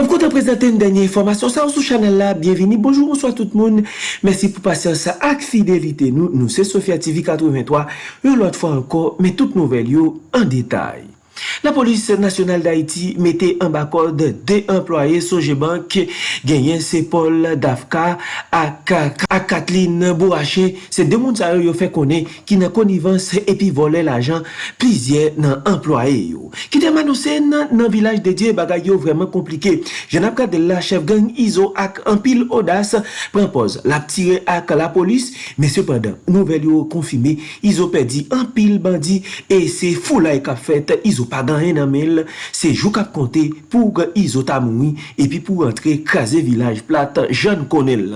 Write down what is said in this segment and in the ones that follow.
Mwen konta prezente yon denye informasyon sa ou sou chanel la. Bienveni, bonjou, bonsoy tout moun. Mersi pou pasyon sa ak fidelite nou. Nou se Sofia TV 83. Yon lot fwa anko, men tout nouvel yo an detay. La polis nasyonal d'Haïti mette en bakor de de employe Sojeban ki genyen Sepol Davka ak, Kathleen Bourache. Se de moun sa yo yo fe konen ki nan konivans epi vole l'ajan plizye nan employe yo. Ki te manousen nan, nan vilaj de diye bagay yo vreman komplike. j'en ap kade la chef gang Izo ak an pil odas prempose la ptire ak la polis. Men sepandan nouvel yo konfime Izo pedi an pil bandi e se foulay ka fet Izo. pa gan ren nan mel, se jou kap konte pou gen izota moui, epi pou antre kaze vilaj plat jan konel.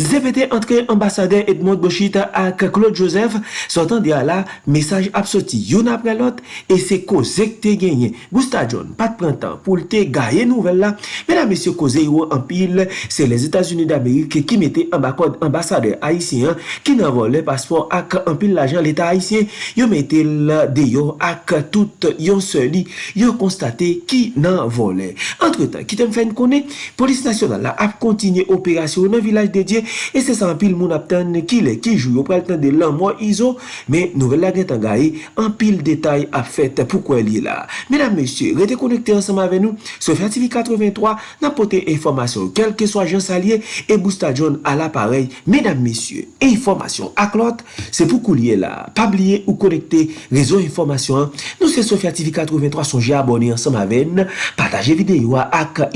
Zepete antre ambasade Edmond Bochit ak Claude Joseph, sotan di ala, mesaj ap soti yon apre lot, e se kozek te genye. Gousta John, pat prentan pou lte gaye nouvel la, mena mesye koze yo anpil, se les Etats-Unis d'Amerik ki mette ambakod ambasade Haitien, ki nan vole paspor ak anpil l'ajan l'Etat Haitien, yo mette l deyo ak tout yon se audite li, yo konstate ki nan vole. Entre tan, ki tem fèn konen, polis nasyonal la ap kontinye operasyon nan vilaj dedye, e se san pil moun ap tan ki le ki jou yo pral tan de lan mwa izo, men nouvel la gen tan gaye, an pil detay ap fèt pou kwen li la. Menan mesye, rete konekte ansama ave nou, se fertifi 83, nan pote informasyon, kelke so ajan salye, e boosta John al aparey, menan mesye, informasyon ak lot, se pou kou liye la, pabliye ou konekte rezo informasyon, nou se se fertifi 83, sonje abone ansam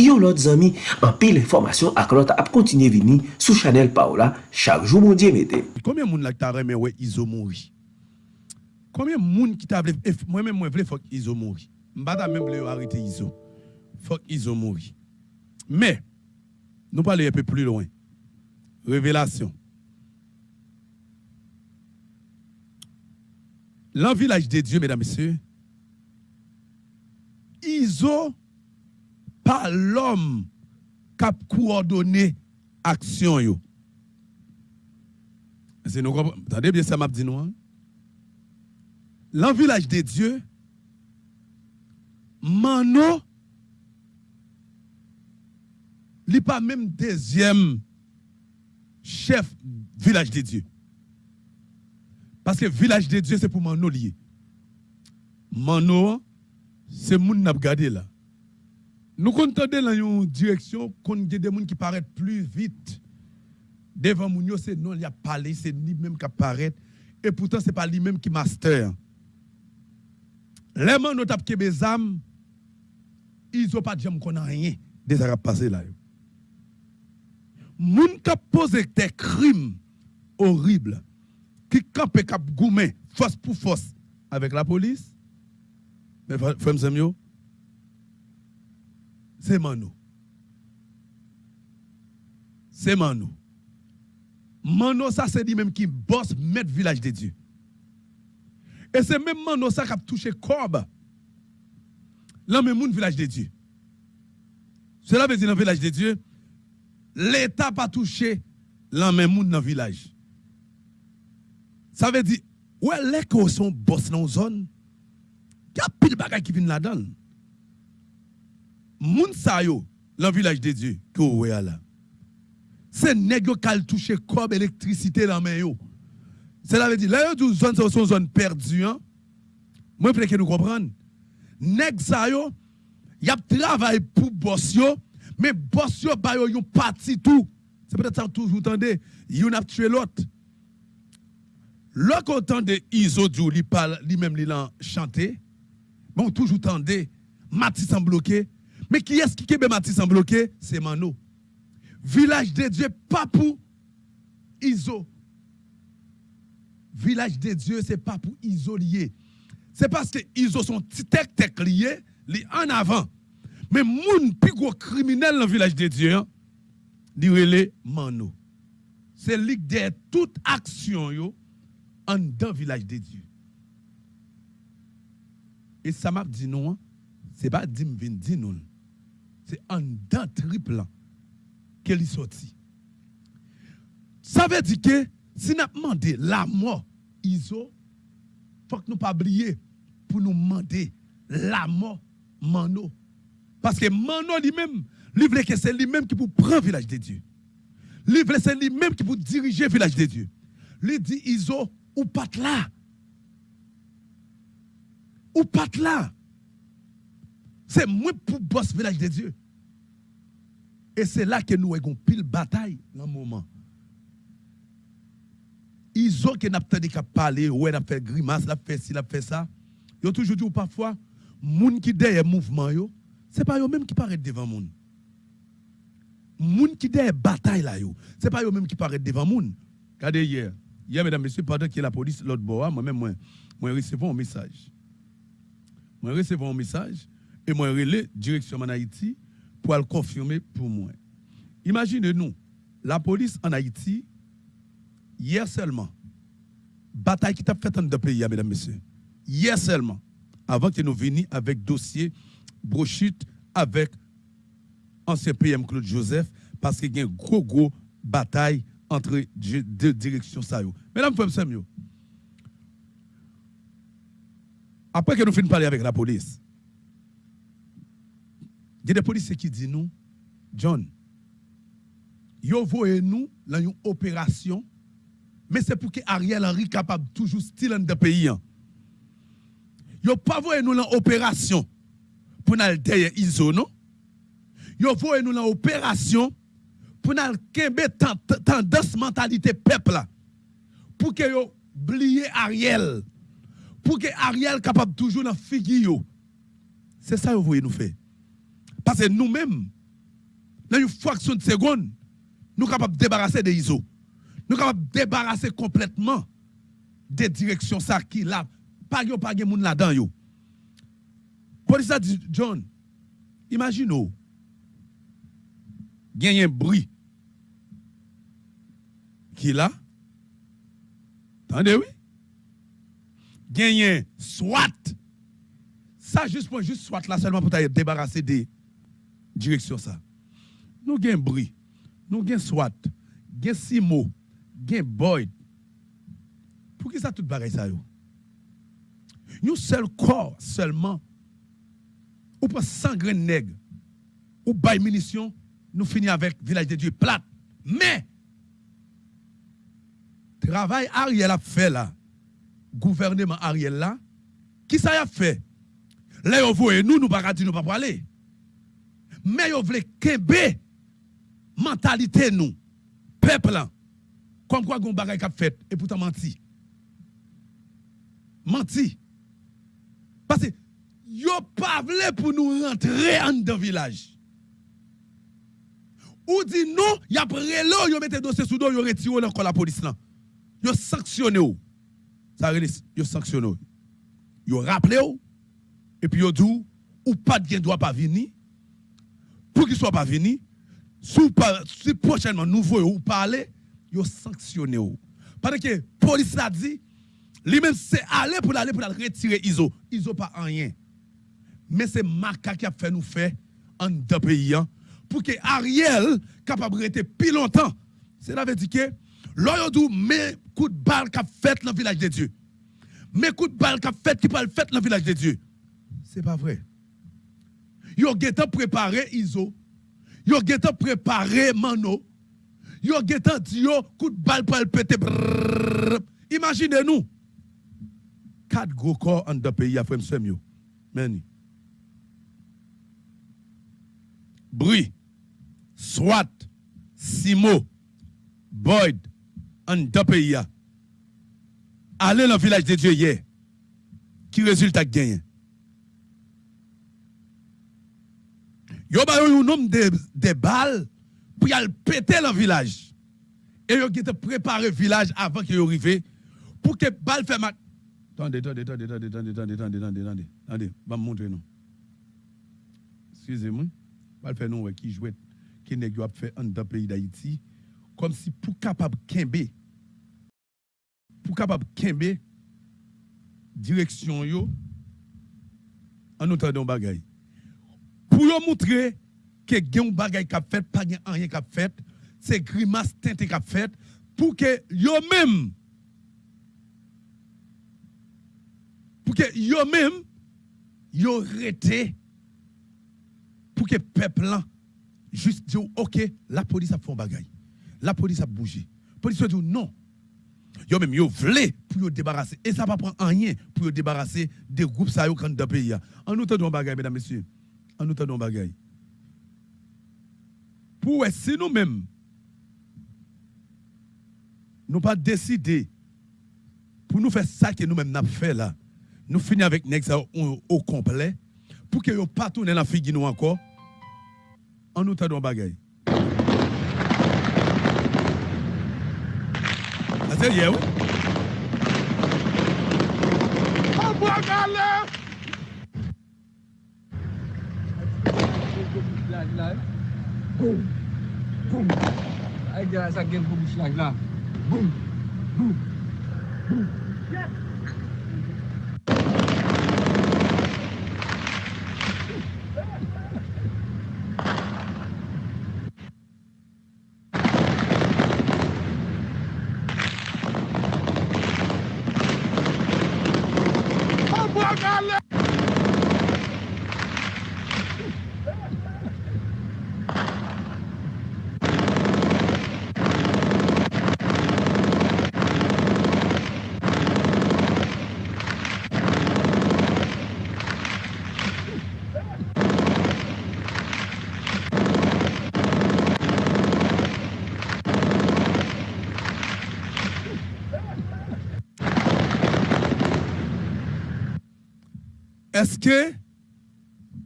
yon lot zami, an pil informasyon ak lot ap kontinye vini sou chanel pa ou la, chak jou moun ta izo mouri? Koumyen moun ki ta vle, mwen mwen vle izo mouri? Mbada men vle yo izo. Fok izo mouri. Me, nou pale epe pli loin. Revelasyon. Lan vilaj de Diyo, mesdames messieurs, Izo pa l'om kap kou ordone aksyon yo. Se nou kompon, tade bie sa map di nou an? Lan vilaj de Diyo, mano li pa menm dezyem chef vilaj de Diyo. Paske vilaj de Diyo se pou mano liye. Mano Se moun nap gade la. Nou kontande lan yon direksyon kon gen de moun ki paret plus vite. Devan moun se non li ap pale, se ni menm ka paret. E poutan se pa li menm ki master. Leman nou tap kebe zam, izo pa djem konan yen. De sa rap pase la yo. Moun kap pose te krim orible, ki kap e kap goumen, fos pou fos, avek la polis, Mais frère c'est Mano. C'est Mano. Mano, ça c'est lui-même qui bosse mettre village de Dieu. Et c'est même Mano ça qui a touché Corbe. Là, même mon village de Dieu. Cela veut dire dans le village de Dieu, l'État pas touché là même moun dans le village. Ça veut dire, ouais, les sont boss dans la zone, il y a pile bagages qui viennent là-dedans. Moun sa yo, le village de Dieu, que vous voyez là. C'est nèg qui a touché comme électricité dans main yo. Cela veut dire, là, yo zone c'est une zone perdue. Hein? Moi, je que nous comprendre. Nèg sa yo, y a travail pour boss yo, mais boss yo ba yo yon parti tout. C'est peut-être ça toujours tendez, yon a tué l'autre. L'autre autant de Iso Djou, li même li chanté. Bon, toujours tendez, Matisse en bloqué. Mais qui est-ce qui est Matisse en bloqué? C'est Mano. Village de Dieu, pas pour Iso. Village de Dieu, c'est pas pour isolier. C'est parce que Iso sont tech tech liés, li en avant. Mais moun plus gros criminel dans le village de Dieu, hein, li Mano. C'est lui de toute action yo en dans village de Dieu. Et ça m'a dit non, ce n'est pas dit non. C'est un dans triple qu'elle est sorti. Ça veut dire que si nous demandé la mort, ISO, faut que nous pas oublier pour nous demander la mort, Mano. Parce que Mano lui-même, Livre que c'est lui-même qui pour prendre le village de Dieu. Livre c'est lui-même qui pour diriger le village de Dieu. Lui dit Iso ou pas là. Ou pas là. C'est moi pour boss village de Dieu. Et c'est là que nous avons pile bataille dans le moment. Ils ont que n'a pas parler, ouais, n'a fait grimace, n'a fait ci, n'a fait ça. Ils ont toujours dit parfois, moun qui derrière mouvement yo, c'est pas eux même qui paraît devant moun. Moun qui derrière bataille là yo, c'est pas eux même qui paraît devant moun. Regardez hier, hier mesdames messieurs, pendant que la police l'autre bord, moi-même moi, moi recevons un message. Moi recevons un message et moi relais direction en Haïti pour le confirmer pour moi. Imaginez-nous, la police en Haïti, hier seulement, bataille qui t'a fait dans deux pays, mesdames, messieurs. Hier seulement, avant que nous venions avec dossier brochute avec ancien PM Claude Joseph, parce qu'il y a une gros, gros bataille entre deux directions. Mesdames, femmes, après que nous finissons parler avec la police, il y a des policiers qui disent nous, John, yo voyez nous dans une opération, mais c'est pour que Ariel Henry capable toujours style dans le pays. Hein. Yo pas voyez nous dans opération pour nous derrière ISO, non? Voyez nous dans opération pour nous kembe tendance mentalité peuple. Pour que yo oublier Ariel. Pour que Ariel capable toujours dans figure. C'est ça que vous voyez nous faire. Parce que nous-mêmes, dans une fraction de seconde, nous sommes capables de débarrasser des ISO. Nous sommes capables de débarrasser complètement des directions ça qui là. Pas de pas là-dedans. Police a dit, John, imaginez, il y a un bruit qui là. Attendez, oui. Un SWAT. Ça, juste pour juste SWAT là seulement pour débarrasser des direction ça. Nous avons bruit, nous SWAT, nous avons Simo, avons Boyd. Pour qui ça tout pareil ça? Nous seul corps seulement, ou pas 100 grains nègres, ou bail munitions, nous finissons avec village de Dieu plate. Mais, travail Ariel a fait là, gouvernement Ariel là, qui ça a fait? Là, vous voyez, nous, nous ne nous pas aller mais vous voulez kembe mentalité nous, peuple. Comme quoi bagay k'ap fait et pourtant menti. Menti. Parce que yo pas pour nous rentrer en dans village. Ou dit non, y a prélo, yo mette dossier sous dos, yo retire encore la police là. Yo sanctionné ou. Ça yo sanctionné. Yo rappelé ou et puis yo dit ou pas de droit pas venir pour qu'il soit pas venu, si, prochainement nous voyons parler, ils sanctionné. Parce que police a dit, lui-même c'est aller pour aller pour retirer ISO. ISO pas rien. Mais c'est Maca qui a fait nous faire en deux pays hein, pour que Ariel capable de rester plus longtemps. C'est veut dire que l'on mais coup de balle qu'a fait dans le village de Dieu. Mais coup de balle qu'a fait qui pas le fait dans le village de Dieu. C'est pas vrai. Yo getan préparé Iso. Yo getan préparé Mano. Yo getan dit yo coup de balle pour le péter. Imaginez-nous. Quatre gros corps en deux pays, frère Semio. Meni. Bruit, SWAT, Simo, Boyd, en deux pays. Allez dans le village de Dieu hier. Qui résultat gagné? Yo ba un nombre de, de balles pour aller péter le village. Et yo qui préparé le village avant qu'il arrive pour que balle fait ma Attendez, attendez, attendez, attendez, attendez, attendez, attendez, attendez, attendez, attendez, va montrer nous. Excusez-moi. Balle fait nous qui jouait qui n'est pas fait dans le pays d'Haïti comme si pour capable kembe pour capable kembe direction yo en entendant bagaille pour montrer que gen bagay k'ap fait pas gen rien k'ap fait c'est grimace k'ap fait pour que yo même pour que yo même yo rete pour que peuple là juste dire, ok, la police a fait un bagage. La police a bougé. La police a dit non. Yo même yo voulez pour yo débarrasser. Et ça va prendre rien pour yo débarrasser des groupes ça yo quand dans pays. En nous un bagage, mesdames, messieurs. En nous un bagage. Pour si nous-mêmes, nous pas décider pour nous faire ça que nous-mêmes nous fait là, nous finissons avec Nexa au, complet, pour que nous pas tourner la figure nous encore, en nous Se ye ou? A bo gale! Boum! Boum! A gen sa gen pou bouch lak la. Boum! Boum!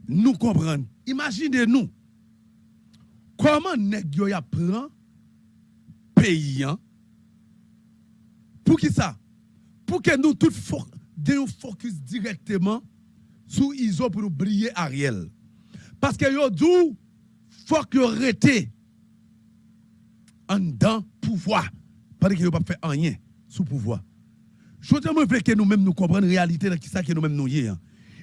Nous comprenons? Imaginez-nous comment nèg yo ya prend pays hein? pour qui ça? Pour que nous tous nous focus directement sur ISO pour nous briller Ariel. Parce que yo dit faut que rete en dedans pouvoir parce que yo pas fait rien sous pouvoir. Je veux que nous-mêmes nous comprenions la réalité de qui ça que nous-mêmes nous y hein.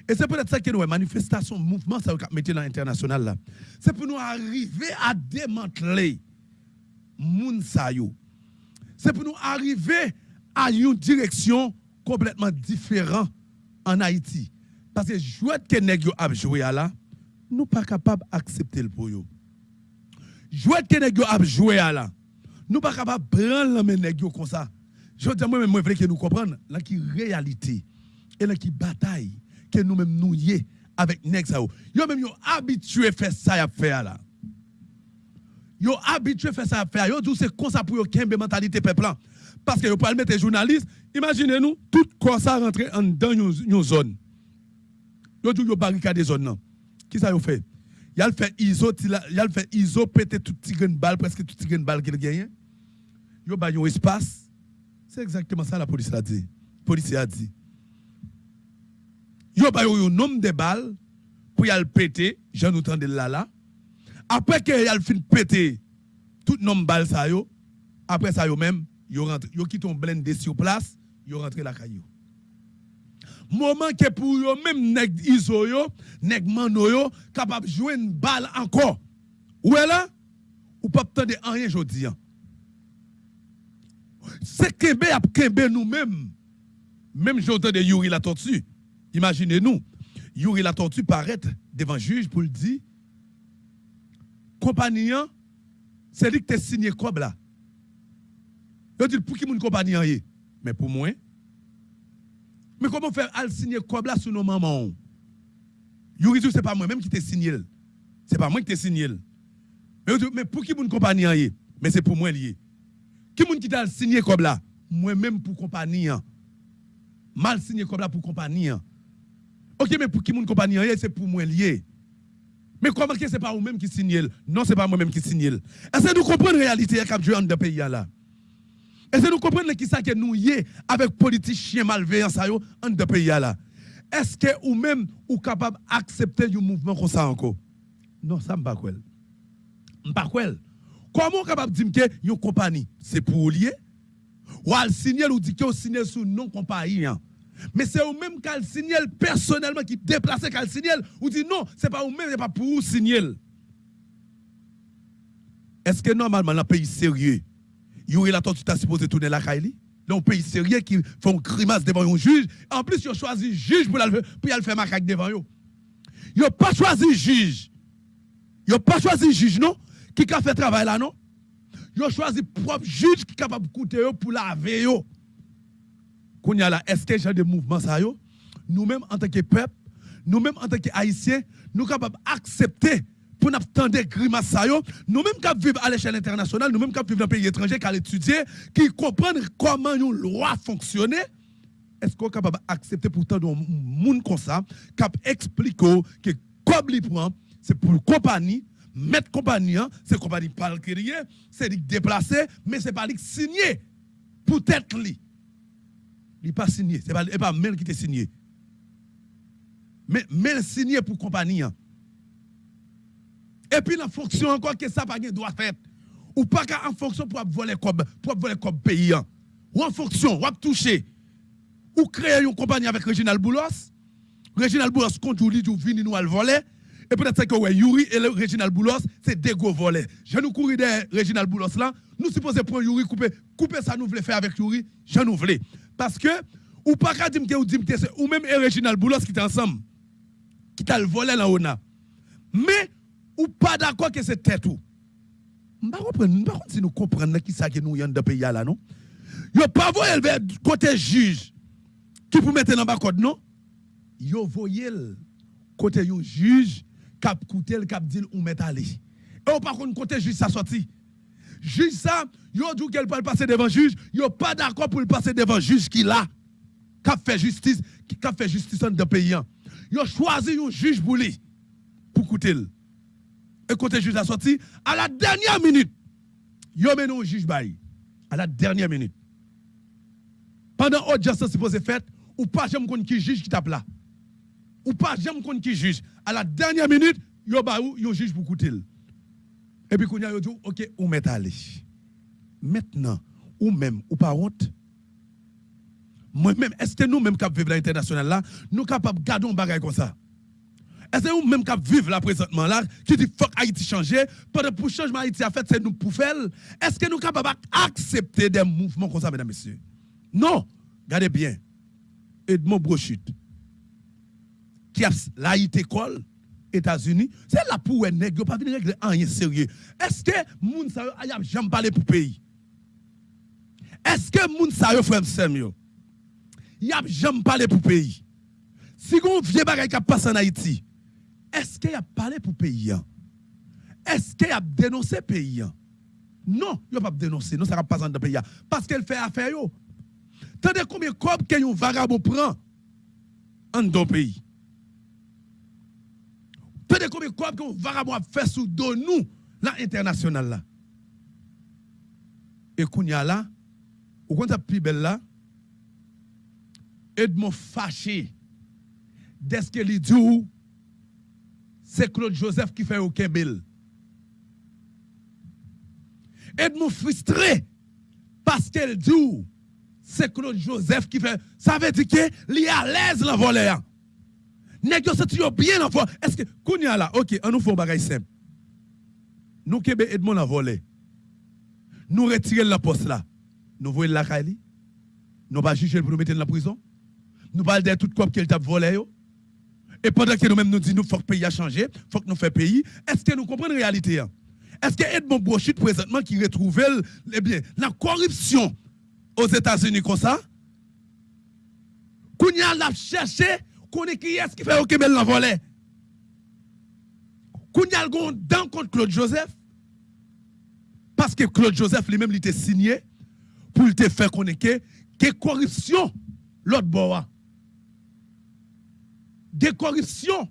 Et c'est peut-être ça que nous, manifestation, mouvement, ça va mettre dans l'international. C'est pour nous arriver à démanteler moun C'est pour nous arriver à une direction complètement différente en Haïti. Parce que jouer que nèg yo a joué là, nous pas capable d'accepter le pour yo. Jouer que nèg a joué là, nous pas capable prendre le nèg comme ça. Je dis moi même moi que nous comprendre la réalité et la bataille que nous-mêmes nous y avec Nexao. Yo même yo habitué faire ça à faire là. Yo habitué faire ça à faire. Yo dit c'est comme ça pour yo kembe mentalité peuple Parce que yo pas mettre journalistes, imaginez-nous tout quoi ça rentrer en dans une zone. Yo dit yo barricade zone là. Qui ça yo fait? Il a fait iso, il a fait iso péter tout petit grain balle presque tout petit grain balle qu'il gagne. Yo ba un espace. C'est exactement ça la police a dit. Police a dit yo ba yo nombre de balles pour y aller péter, j'en entendais là là. Après que y a fin péter tout nombre de balles ça yo, après ça yo même yo rentre yo quitte on blindé sur place, yo rentre la caillou. Moment que pour yo même nèg iso yo, nèg mano yo capable jouer une balle encore. Ou est là? Ou pas attendre rien jodi hein. C'est kembe a kembe nous-mêmes. Même j'entends de Yuri la tortue. Imaginez-nous, Yuri la tortue paraît devant le juge pour le dire compagnie, c'est lui qui t'a signé quoi là. Il dit pour qui mon compagnie Mais pour moi, mais comment faire al signer quoi là sur nos mamans? Yuri dit c'est pas moi même qui t'a signé. C'est pas moi qui t'a signé. Mais, mais pour qui mon compagnie Mais c'est pour moi lié. Qui mon qui t'a signé quoi là Moi même pour compagnie. Mal signé quoi là pour compagnie. Ok, mais pour qui mon compagnie, c'est pour moi lié. Mais comment que ce n'est pas vous-même qui signez Non, ce n'est pas moi-même qui signe. Est-ce que nous comprenons la réalité qui a dans pays là? Est-ce que nous comprenons qui que nous y avec politiciens malveillants dans le pays là? Est-ce que vous-même ou capable d'accepter un mouvement comme ça encore? Non, ça ne pas quoi. Pas quoi. Comment capable de dire que une compagnie c'est pour lier? Ou al signer ou dit que vous signez sous non compagnie hein? Mais c'est vous même qui signal personnellement qui déplace qui signal ou dit non, c'est pas vous même, c'est pas pour vous signer. Est-ce que normalement dans un pays sérieux, il y aurait la tortue supposé tourner la Kaili Dans un pays sérieux qui font grimace devant un juge, en plus ils ont choisi juge pour aller faire macaque devant eux. Ils n'ont pas choisi juge. Ils n'ont pas choisi juge, non, qui a fait travail là, non? Ils ont choisi propre juge qui est capable de coûter pour laver. Quand a là, est-ce que j'ai des mouvements, ça, nous-mêmes, en tant que peuple, nous-mêmes, en tant qu'Haïtiens, nous sommes capables d'accepter pour nous attendre grimaces ça nous-mêmes qui vivons à l'échelle internationale, nous-mêmes qui vivons dans pays étranger, qui étudier, qui comprennent comment une loi fonctionne, est-ce qu'on est capable d'accepter pourtant un monde comme ça, qui explique que comme il c'est pour la compagnie, mettre compagnie, hein, c'est compagnie pas crier, c'est déplacer, mais c'est pas signer pour tête li. Il n'est pas signé, c'est pas, pas même qui est signé. Mais, mais signé pour compagnie. Hein. Et puis la fonction encore que ça pas doit faire. Ou pas en fonction pour voler comme pour voler comme pays. Hein. Ou en fonction, ou toucher. Ou créer une compagnie avec Reginald Boulos. Reginald Boulos compte ou ou vini nous voler. Et peut-être que ouais, Yuri et Reginald Boulos, c'est des gros volets. Je nous courir derrière Reginald Boulos là. Nous supposons prendre Yuri, couper, couper ça, nous voulons faire avec Yuri. Je nous voulais. Parce que, ou pas qu'à dire ou dire ou même Reginald Boulos qui est ensemble, qui t'a le volé là haut Mais, ou pas d'accord que c'est tête ou. Par contre, si nous comprenons qui ça que nous y dans pays là, non? Yo pas voyé vers côté juge qui pour mettre dans bas code, non? Yo voyé côté un juge cap coûté le cap dit ou mettre aller. Et par contre côté juge ça sorti. Juge ça, yo dit qu'elle peut passer devant juge, yo pas d'accord pour le passer devant juge qui là cap fait justice, qui fait justice dans le pays. Yo choisi un juge pour lui pour coûter et quand le juge a sorti, à la dernière minute, yo mené un juge bail. À la dernière minute. Pendant l'audience supposée faite, ou pas jamais connait qui juge qui tape là. Ou pas jamais connait qui juge. À la dernière minute, yo ba ou yo juge pour coûter. Et puis qu'on a dit OK, on met aller. Maintenant, ou même? Ou pas honte? Moi-même, est-ce que nous-mêmes qui vivons l'international là, nous sommes capables de garder un bagage comme ça? Est-ce que nous-mêmes qui vivons là présentement là, qui dit fuck Haïti changer, pendant pour changement Haïti a fait, c'est nous pour faire, est-ce que nous sommes capables d'accepter des mouvements comme ça, mesdames et messieurs? Non, regardez bien. Edmond Brochut, qui a l'Haïti école, États-Unis, c'est là pour un nègre, pas venir régler rien sérieux. Est-ce que moun sa yo a jamais parlé pour pays? Est-ce que moun sa yo frère Samuel? Y a jamais parlé pour pays? Si on vieux bagay qui passe en Haïti, est-ce qu'il a parlé pour pays Est-ce qu'il a dénoncé pays Non, il n'a pas dénoncé, non, ça va pas dans pays. Parce qu'elle fait affaire. Tandis combien de copes qu'un vagabond prend en dans pays? Combien de copes qu'un vagabond a fait sous nous, là, international là. Et qu'on y a là, ou quand plus belle là, Edmond fâché, dès ce dit, c'est Claude Joseph qui fait au Kembel. Edmond frustré parce qu'elle dit, c'est Claude Joseph qui fait. Ça veut dire qu'il est à l'aise le volet. Négociation bien en Est-ce que, Kounia là, ok, on nous fait un bagage simple. Nous, Québec, Edmond a volé. Nous retirons la poste là. Nous voyons la Kali. Nous pas juger pour nous mettre dans la prison. Nous parlons de tout quoi qu'il t'a volé. Et pendant que nous-mêmes nous disons, qu'il faut que le pays a changé, faut que nous fassions pays, est-ce que nous comprenons la réalité hein? Est-ce que Edmond Brochit, présentement, qui retrouve eh bien, la corruption aux États-Unis comme ça, qu'on a cherché, est qui est-ce qui fait Québec la volée Qu'on y a le dans contre Claude Joseph Parce que Claude Joseph lui-même, il était signé pour te faire connaître que corruption l'autre bois des corruptions.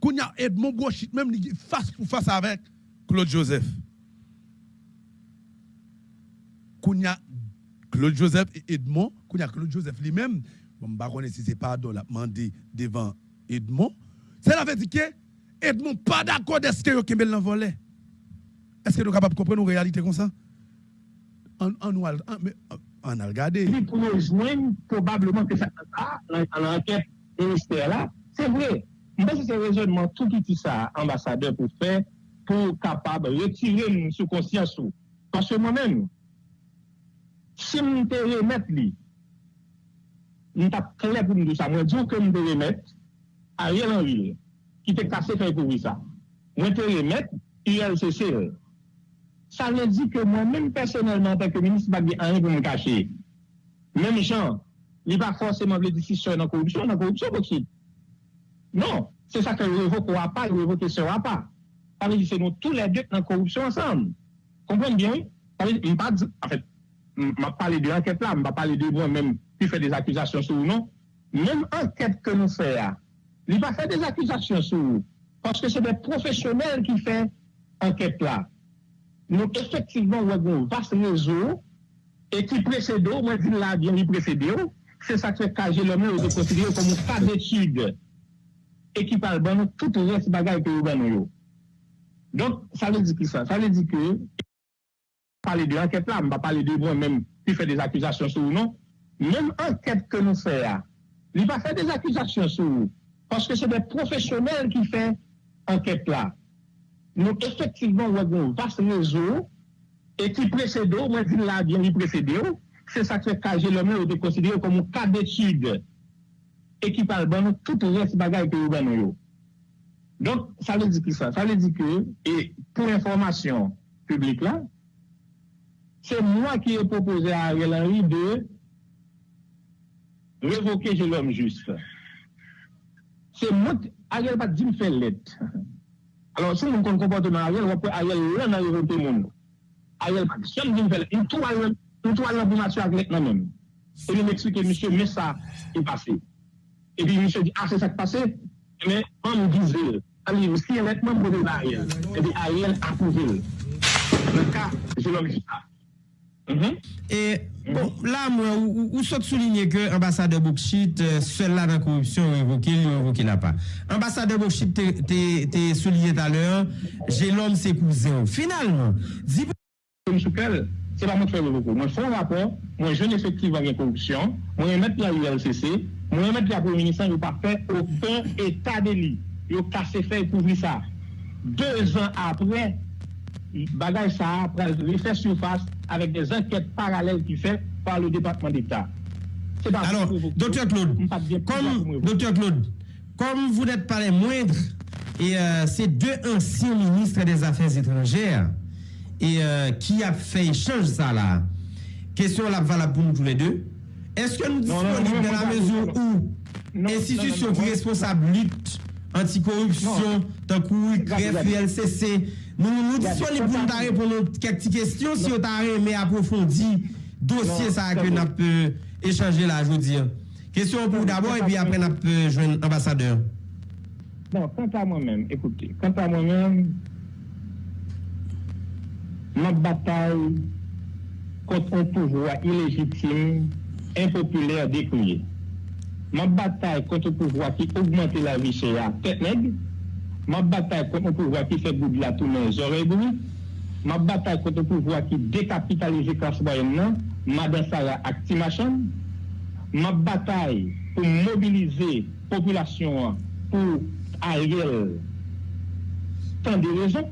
Qu'on a Edmond Brochit même face pour face avec Claude Joseph. Qu'on a Claude Joseph et Edmond, qu'on a Claude Joseph lui-même, je ne sais si c'est pas la demandé devant Edmond. Cela veut dire que Edmond pas d'accord de ce que Kembel l'a volé. Est-ce que nous sommes capables de comprendre une réalité comme ça? On, on, on, on a regardé. Joindre, probablement que ça en l'enquête ministère là, c'est vrai. Mais c'est un raisonnement tout petit ça, ambassadeur, pour faire, pour capable de retirer sous conscience. Parce que moi-même, si je te remettre nous avons clair pour nous ça. Moi, je dis que nous devons remettre Ariel Henry, qui était cassé fait pour ça. Moi, je remettre ILCC. Ça veut dire que moi-même, personnellement, en tant que ministre, je n'ai rien pour me cacher. Même gens, il pas forcément les décisions dans la corruption, dans la corruption possible. Non, c'est ça que le révoque n'aura pas, le révoque ne sera pas. Ça veut dire que nous tous les deux dans la corruption ensemble. Comprenez bien? Ça veut dire, en fait, je ne parle de l'enquête là, je ne parle de moi-même. qui fait des accusations sur nous, même enquête que nous faisons, ah, il va faire des accusations sur nous, parce que c'est des professionnels qui font enquête là. Nous, effectivement, nous avons un vaste réseau, et qui précède, moi je l'ai bien dit précédé, c'est ça que KG le mieux de considérer comme un cas d'étude, et qui parle de tout le reste bagaille que nous avons. Donc, ça veut dire que ça, ça veut dire que, parler de l'enquête là, on va parler de moi-même qui fait des accusations sur nous, même enquête que nous faisons, il va faire des accusations sur nous, parce que c'est des professionnels qui font enquête là. Nous, effectivement, on avons un vaste réseau, et qui précède, moi, je là bien, qui précède, c'est ça que KG le mieux de considérer comme un cas d'étude, et qui parle de tout le reste bagaille que nous Donc, ça veut dire que ça, ça veut dire que, et pour information publique là, c'est moi qui ai proposé à Ariel Henry de revoke je l'homme juste. Se mot, Ariel pa di m fè let. Alors, se si moun kon komporteman Ariel, wapè Ariel lè nan revoke moun. Ariel pa di, se m di m fè let. Mtou Ariel, mtou Ariel pou matyo ak let nan mèm. E li m eksplike, msye, mè sa y pase. E pi msye di, a, se sa k pase, mè, an m dize. Ali, msye, mè, mè m pou de Ariel. E pi Ariel apouve. Le ka, je l'homme juste. Mm -hmm. Et bon, là, moi, vous soulignez que l'ambassadeur Boukchit, euh, seul là dans la corruption, évoqué, il évoqué là pas. Ambassadeur Boukchit, t'es souligné tout à l'heure, j'ai l'homme, c'est cousin. Finalement, dis c'est pas moi qui fais beaucoup. Moi, je fais un rapport, moi, je effectivement avec corruption, moi, je mets la ULCC, moi, je mets la Premier ministre, je ne pas faire aucun état d'élite. Ils ont cassé fait couvrir ça. Deux ans après, bagage ça, après, il fait surface. Avec des enquêtes parallèles qui fait par le département d'État. Alors, docteur Claude, comme, docteur Claude, comme vous n'êtes pas les moindres, et euh, c'est deux anciens ministres des Affaires étrangères et euh, qui a fait échange ça là. Question là valable pour nous tous les deux. Est-ce que nous disponibles dans la mesure où institution qui responsable lutte anticorruption, tant que greffe LCC, Moun nou disponible pou nou ta repon nou kek ti kestyon si yo ta reme aprofondi dosye sa ke nap échanger la jodi. Kestyon pou d'abord e pi apre nap jwen ambasadeur. Bon, kant a mwen men, ekoute, kant a mwen men, nan batay konton pouvoi ilegitime, impopulèr dekouye. Nan batay konton pouvoi ki augmente la vi chè ya, pet neg, Ma bataille contre le pouvoir qui fait goût la tourner les oreilles Ma bataille contre le pouvoir qui décapitalise la classe moyenne, non. Madame Sarah Actimachan. Ma bataille pour mobiliser la population pour Ariel. Tant de raisons.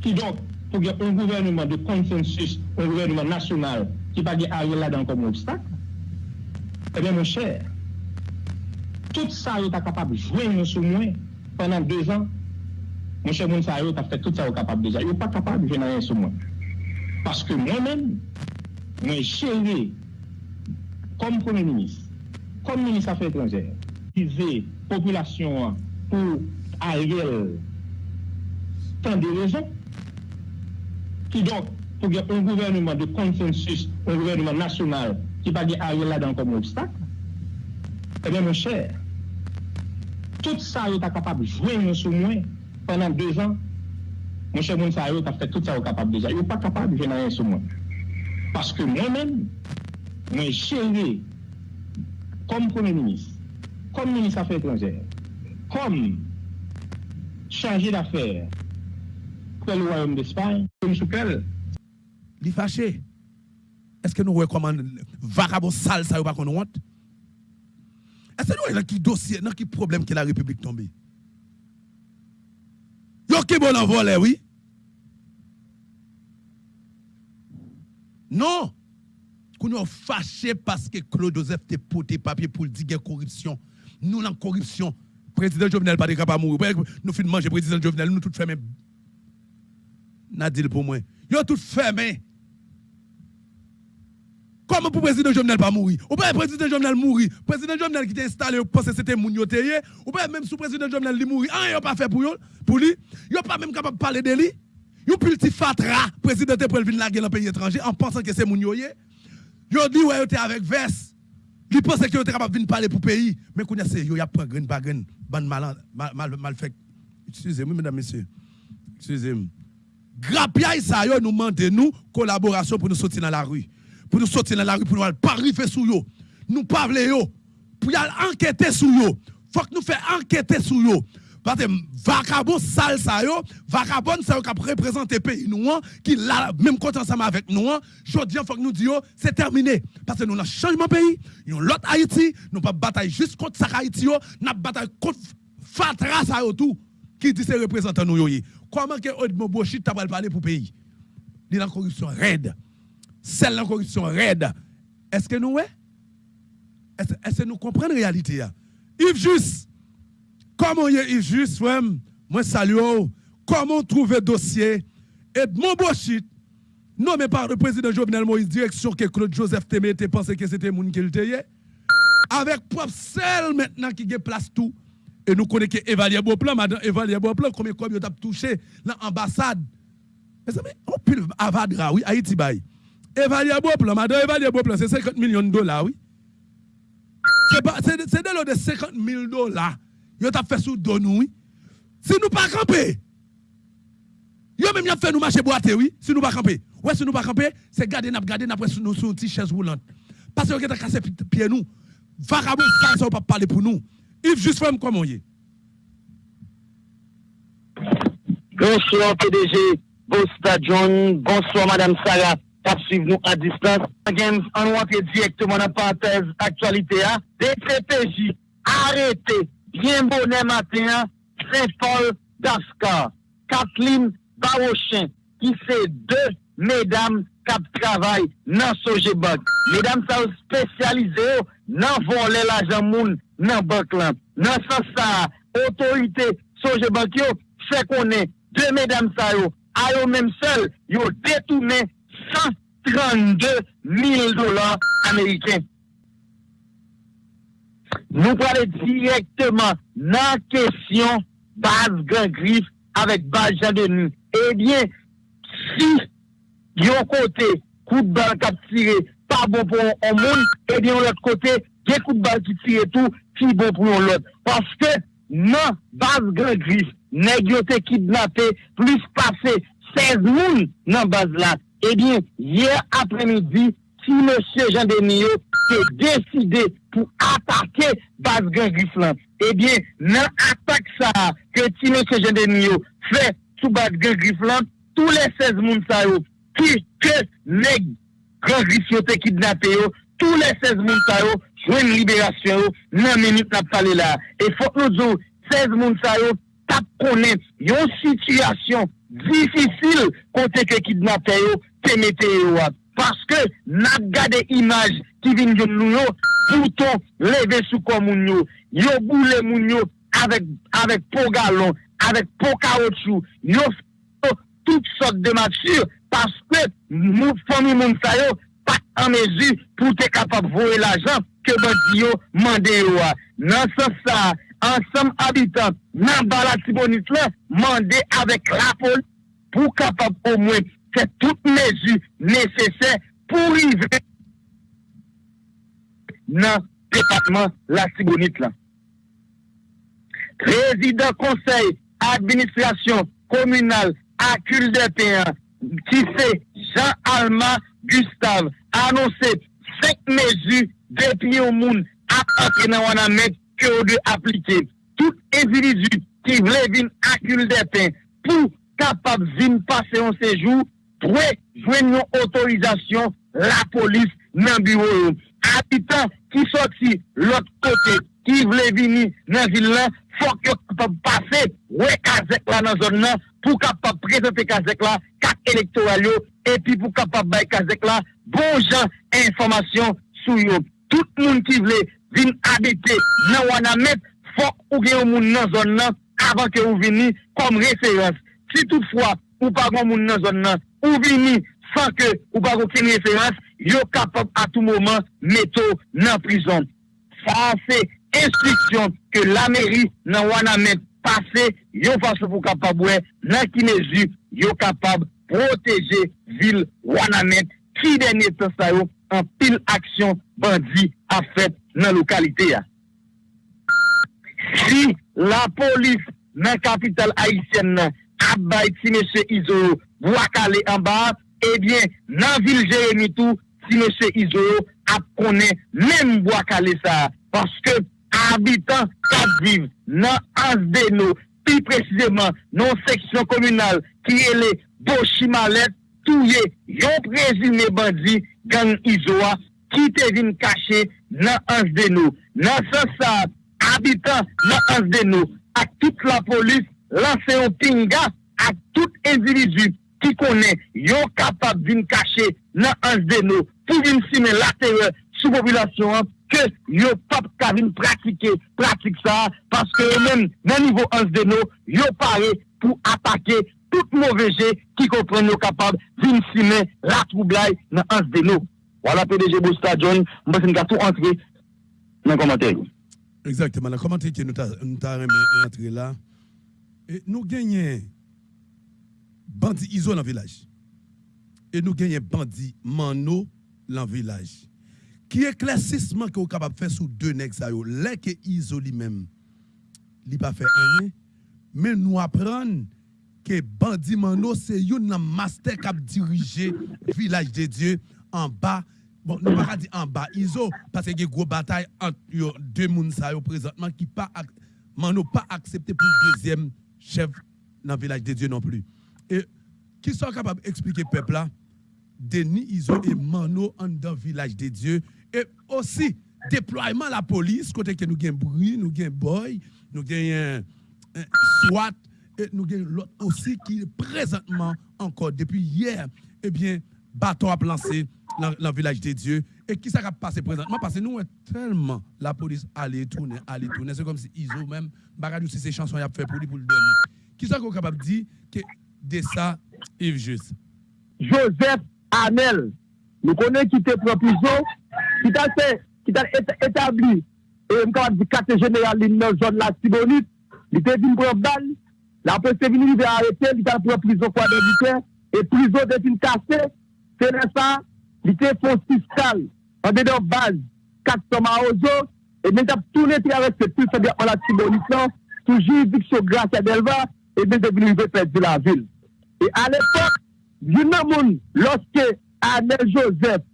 Qui donc, pour un gouvernement de consensus, un gouvernement national qui va Ariel là-dedans comme obstacle. Eh bien, mon cher, tout ça est capable de jouer sur moi. pendant deux ans, mon cher Mounsa, tu as fait tout ça au capable déjà. Il n'est pas capable de venir rien sur moi. Parce que moi-même, moi, géré comme Premier ministre, comme ministre des Affaires étrangères, utiliser la population pour Ariel tant de raisons, qui donc, pour un gouvernement de consensus, un gouvernement national qui va Ariel là-dedans comme obstacle, eh bien, mon cher, tout sa yo ta kapab jwen yon sou mwen penan 2 an, mwen chè moun sa yo ta fè tout sa yo kapab deja. Yo pa kapab jwen yon sou mwen. Paske mwen men, mwen chère kom premier ministre, kom ministre affaires étrangères, kom chargé d'affaires près le royaume d'Espagne, comme soukel. Li fâché. Est-ce que nous recommandons vagabond sale ça ou pas qu'on honte? Est-ce que nous avons qui dossier, dans qui problème que la République tombe? Yo qui bon en voler, oui? Non! Nous sommes fâchés parce que Claude Joseph te poté papier pour dire corruption. Nous, la corruption, président Jovenel pas capable de mourir. Nous finissons manger président Jovenel, nous tout fermés. Nadil pour moi. Yo tout fermé. Comment pour le président Jovenel pas mourir Ou pas le président Jovenel mourir Le président Jovenel qui était installé, vous que c'était Ou pas même sous président Jovenel li mourir, rien pas fait pour lui. Pour lui, yo pas même capable de parler de lui. Yo petit fatra, président te pral venir la dans pays étranger en pensant que c'est moun yo Yo dit ouais yo était avec veste. Il pensait que yo était capable de parler pour pays, mais qu'on a c'est y a pas grain pas grain, ban mal mal mal fait. Excusez-moi mesdames messieurs. Excusez-moi. Grapia ça nous demande nous collaboration pour nous sortir dans la rue pour nous sortir dans la rue, pour nous pas arriver sur eux. Nous pas yo. Pour aller enquêter sur eux. Faut que nous fassions enquêter sur eux. Parce que vagabond sale ça yo, vagabond ça qui représente le pays nous hein, qui là même quand ensemble avec nous, hein. je dis faut que nous disions c'est terminé parce que nous avons changement pays, nous l'autre Haïti, nous pas bataille juste contre ça Haïti yo, n'a bataille contre Fatra ça tout qui dit c'est représentant nous yo. Comment que Odmo Bochit t'a parler pour pays? Il la corruption raide celle la corruption raide. Est-ce que nous, est-ce que nous comprenons la réalité? Yves Juste, comment y est Yves Juste, moi salue, comment trouver dossier, et mon bochit, nommé par le président Jovenel Moïse, direction que Claude Joseph Témé était que c'était moun qui avec propre celle maintenant qui a place tout. Et nous connaissons que Evalier Beauplan, madame Evalier Beauplan, combien de vous avez touché l'ambassade? Mais on peut avadra, oui, Haïti Baye. Évaluer beau plan, madame, évaluer beau plan, c'est 50 millions de dollars, oui. C'est de l'eau de 50 000 dollars. Yo t'a fait sous don oui. Si nous pas camper, yo même a fait nous marcher boiter, oui. Si nous pas camper. Ouais, si nous pas camper, c'est garder n'a garder n'a sur nous sur une petite chaise roulante. Parce que t'a cassé pied nous. Vagabond ça ça pas parler pour nous. Yves juste femme comment y est. Bonsoir PDG, bonsoir John, bonsoir Madame Sarah kap suiv nou a distans. Again, an wante direktman an pantez aktualite a, DCPJ arete, bien bonen matin, Saint-Paul Daskar, Kathleen Barochin, ki se de medam kap travay nan soje bak. Medam sa ou spesyalize yo nan vole la jan moun nan bak lan. Nan sa sa, otorite soje bak yo, se konen de medam sa yo, a yo menm sel, yo detounen 132 000 dollars américains. Nous parlons directement la question base grand griffe avec base Jean Denis. Eh bien, si yon côté, coup de balle cap tiré, pas bon pour un monde, eh bien, de l'autre côté, des coups de balle qui tirent tout, qui bon pour l'autre. Parce que, non, base grand griffe, nèg yo kidnappé plus passé 16 moun nan base là eh bien, hier après-midi, si M. Jean Denio s'est décidé pour attaquer Bas Gangriflan, eh bien, dans l'attaque ça que si M. Jean Denio fait sous Bas Gangriflan, tous les 16 mounsayos qui que les Gangriflan ont kidnappé, tous les 16 mounsayos jouent une libération dans minute n'a pas là. Et faut que nous disions, 16 mounsayos tapent connaître une situation difficile côté que kidnapper te mettre parce que n'a gardé image qui vient de nous pourtant lever sous comme yo yo boule moun yo avec avec pot galon avec pot caoutchouc yo toutes sortes de matures parce que mon famille moun sa yo pas en mesure pour être capable de voir l'argent que bandit yo mandé yo dans ce sens ensemble habitants dans Balatibonite là, mandé avec la police pour capable au moins faire toutes mesures nécessaires pour arriver dans le département la Tibonite là. Président conseil administration communale à Culdepen qui fait Jean Alma Gustave annoncer cinq mesures depuis au monde à partir dans que vous devez appliquer tout individu qui voulait venir accumuler des pains pour capable de passer un séjour, pour joindre une autorisation, la police dans le bureau. Habitants qui sortent l'autre côté, qui voulaient venir dans l'île, il faut que capable passer, ouais, Kazek là dans la zone pour capable présenter Kazek là, carte électorale, et puis pour capable bailler Kazek là, bon genre information sur eux. Tout le monde qui voulait vin habite nan wana met, fok ou gen yon moun nan zon nan avan ke ou vini kom referans. Si toutfwa ou pa gen moun nan zon nan, ou vini san ke ou pa gen kin referans, yo kapap a tou mouman meto nan prison. Sa se instriksyon ke la meri nan wana met pase, yo fase pou kapab we nan ki mezi yo kapab proteje vil wana met ki denye te sayo an pil aksyon bandi a fet nan lokalite ya. Si la polis nan kapital Haitien nan abay ti mesye Izo wakale an ba, ebyen eh nan vil Jeremie tou ti mesye Izo ap konen menm wakale sa. Paske abitan kap viv nan asde nou, pi precizeman nan seksyon komunal ki ele Boshi Malet touye yon prezime bandi gang Izo a ki te vin kache nan ans de nou. Nan se sa, abitan nan ans de nou, ak tout la polis lanse yon pinga ak tout individu ki konen yon kapab vin kache nan ans de nou pou vin simen la terre sou populasyon an ke yon pap ka vin pratike, pratik sa paske yon men nan nivou ans de nou yon pare pou atake tout mou veje ki kompren yon kapab vin simen la troublai nan ans de nou. Wala PDG Boustadjon, mwen sen ka tou antre nan komante yon. Exactement. La commentaire que nous avons rentré là, et nous gagnons bandit ISO dans le village. Et nous gagnons bandit Mano dans le village. Qui est classissement que vous capable de faire sous deux nègres Là que ISO lui-même, il pas fait rien, mais nous apprenons que bandit Mano c'est un master qui a dirigé le village de Dieu en bas Bon, nous ne pas dire en bas ISO, parce qu'il y a une grosse bataille entre deux personnes présentement qui pas pas accepté pour le deuxième chef dans le village de Dieu non plus. Et qui sont capables d'expliquer au peuple là, Denis Iso et Mano en dans le village de Dieu. Et aussi, déploiement la police, côté que nous avons bruit, nous avons boy, nous avons SWAT, et nous avons l'autre aussi qui présentement encore depuis hier, eh bien, bateau à lancé dans le village de Dieu. Et qui ça va passer présentement? Parce que nous, tellement la police allait tourner, allait tourner. C'est comme si Iso même, Baradou, c'est ces chansons qu'il a fait pour lui, pour le donner. Qui ça qu'on capable de dire que de ça, Yves Juste? Joseph Amel. Nous connaissons qui était pris prison, qui t'a fait, qui t'a établi, et on capable de quartier général dans la zone la Tibonite, il était venu prendre balle, la police est venue, il a arrêté, il t'a pris prison quoi de et prison est une cassée, c'est ça, li te fon fiskal, an de don baz, kak soma ozo, e men tap toune travek se tout sa de an la tibonit lan, toujou dik so grasa delva, e men te vini ve pet de la vil. E al epok, yon nan moun, loske Anel Joseph,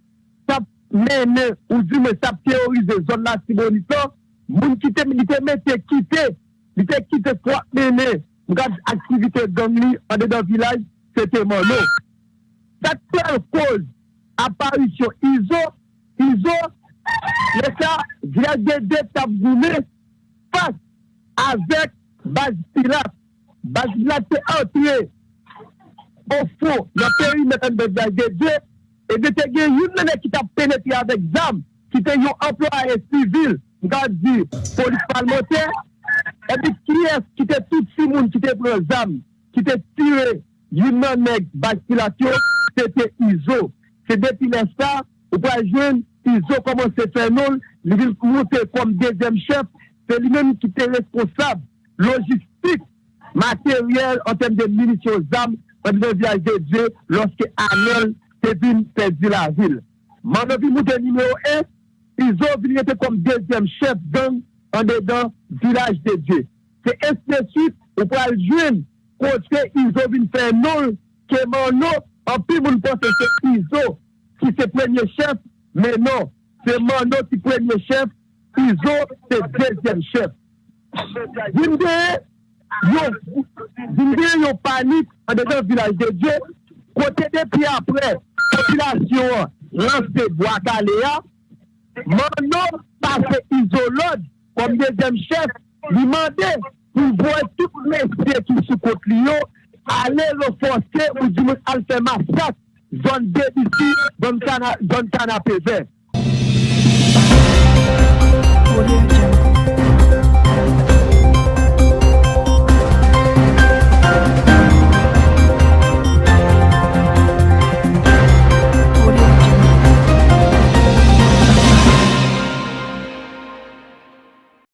tap mene ou di me tap teorize zon la tibonit lan, moun ki te mette kite, li te kite kwa mene, Mkaj aktivite gangli an de dan vilaj, se te man nou. Sak te an kouz, aparisyon izo, izo, le sa vyagede tabdoune pas avek Bajilat. Bajilat te antre ofo nan peri metan de vyagede e de te gen yon nene ki ta penetri avek zam ki te yon employe sivil nga di polis palmote e di ki es ki te tout si moun ki te pre zam ki te tire yon nene Bajilat yo te te izo Se depi l'instant, ou pa jen, ils ont commencé à faire non, ils vont monter comme deuxième chef, c'est lui-même qui était responsable, logistique, matériel, en termes de munitions d'armes, en termes de village de Dieu, lorsque Anel Tevin perdu la ville. Manovi Mouté numéro 1, ils ont venu comme deuxième chef gang en dedans village de Dieu. C'est ainsi de suite, ou pour le jeune, côté, ils ont venu faire non, que mon nom, en plus, vous ne pensez que ils ont ki se premye chef, men non, se Mano ki premye chef, Izo se dezyen chef. Zimde, yo, zimde yo panik an dejan vilaj de Dje, kote depi apre, populasyon lanse Boakalea, Mano pase Izo Lodge kom dezyen chef, li mande pou boye tout mesye ki sou kote li yo, ale lo fonse ou di moun alfe masak zon debisi, zon kanapè vè.